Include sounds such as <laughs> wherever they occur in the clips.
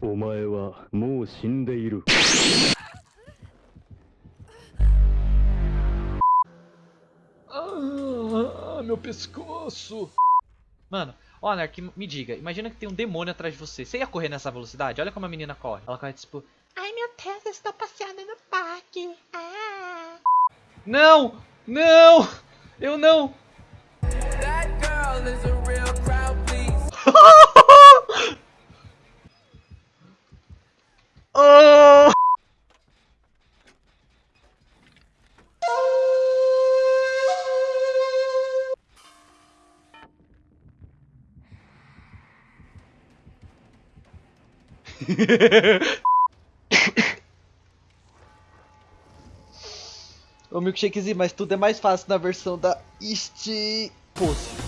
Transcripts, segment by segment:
お前はもう死んでいる Ah, meu pescoço. Mano, ó, Anark, me diga, imagina que tem um demônio atrás de você. Você ia correr nessa velocidade? Olha como a menina corre. Ela corre tipo. Ai meu Deus, eu estou passeando no parque. Ah. Não! Não! Eu não! That girl is a <laughs> Ô milkshakezinho, mas tudo é mais fácil na versão da Este Pose.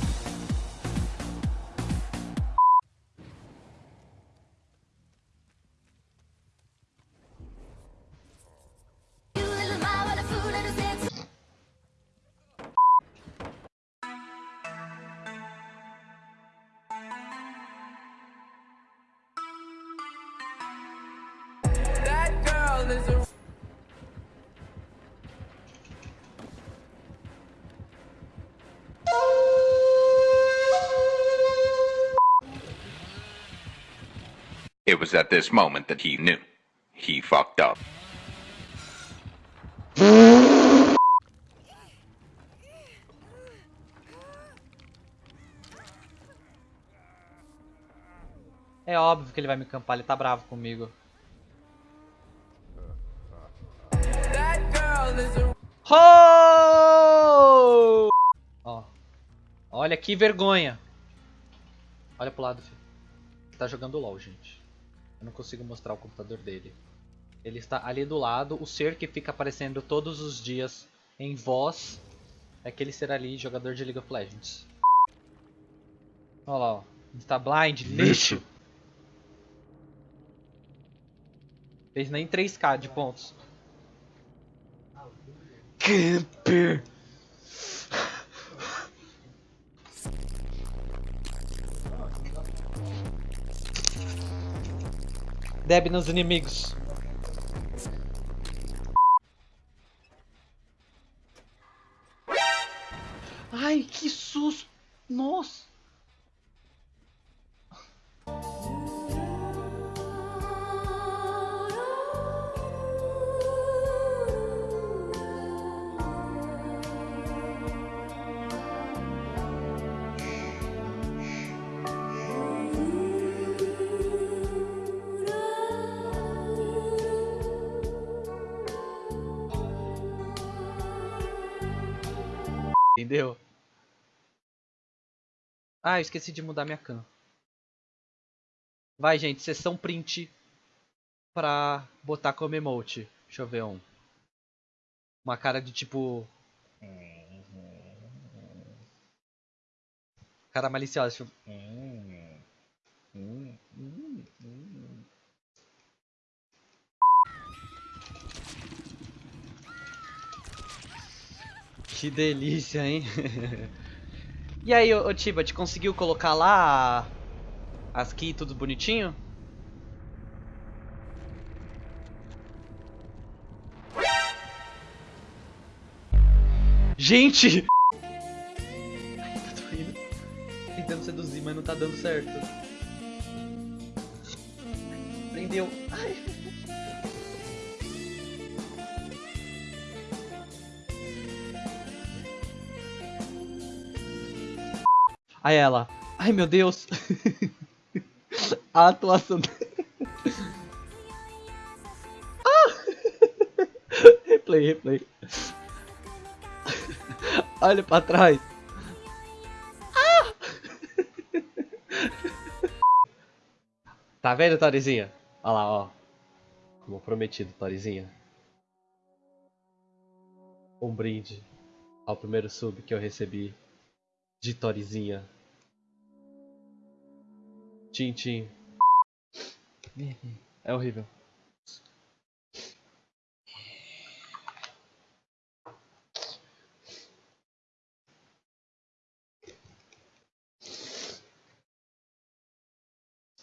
It was at this moment that he knew. He fucked up. É óbvio que ele vai me campar, ele tá bravo comigo. Oh! Ó. Olha que vergonha. Olha pro lado, filho. Tá jogando LOL, gente. Eu não consigo mostrar o computador dele. Ele está ali do lado. O ser que fica aparecendo todos os dias em voz é aquele ser ali, jogador de League of Legends. Olha lá, ó. Está blind, lixo. Fez nem 3k de pontos. Camper. Deb nos inimigos. Ai, que susto! Nossa! Entendeu? Ah, eu esqueci de mudar minha cam. Vai, gente, sessão print pra botar como emote. Deixa eu ver um. Uma cara de tipo. Cara maliciosa, tipo. Que delícia, hein? <laughs> e aí, ô, ô conseguiu colocar lá as key tudo bonitinho? Gente! <laughs> Ai, tô indo. Tentando seduzir, mas não tá dando certo. Prendeu. Ai. Aí ela, ai meu Deus. <laughs> A atuação. ah! <laughs> replay, replay. <laughs> Olha pra trás. Ah! tá vendo, Torizinha? Olha lá, ó. Como prometido, Torizinha. Um brinde ao primeiro sub que eu recebi de Torizinha. Tchim, tchim. É horrível.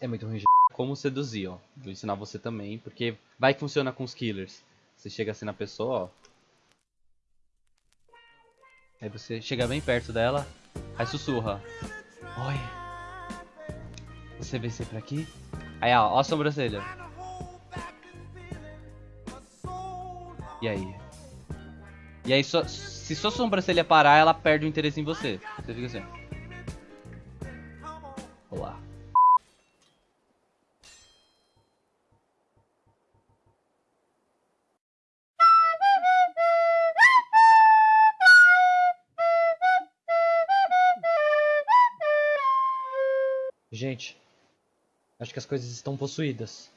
É muito ruim. como seduzir, ó. Vou ensinar você também, porque vai que funciona com os killers. Você chega assim na pessoa, ó. Aí você chega bem perto dela, aí sussurra. Oi. Você vem sempre aqui? Aí, ó, ó a sobrancelha. E aí? E aí, só- se sua sobrancelha parar, ela perde o interesse em você. Você fica assim. Gente, acho que as coisas estão possuídas.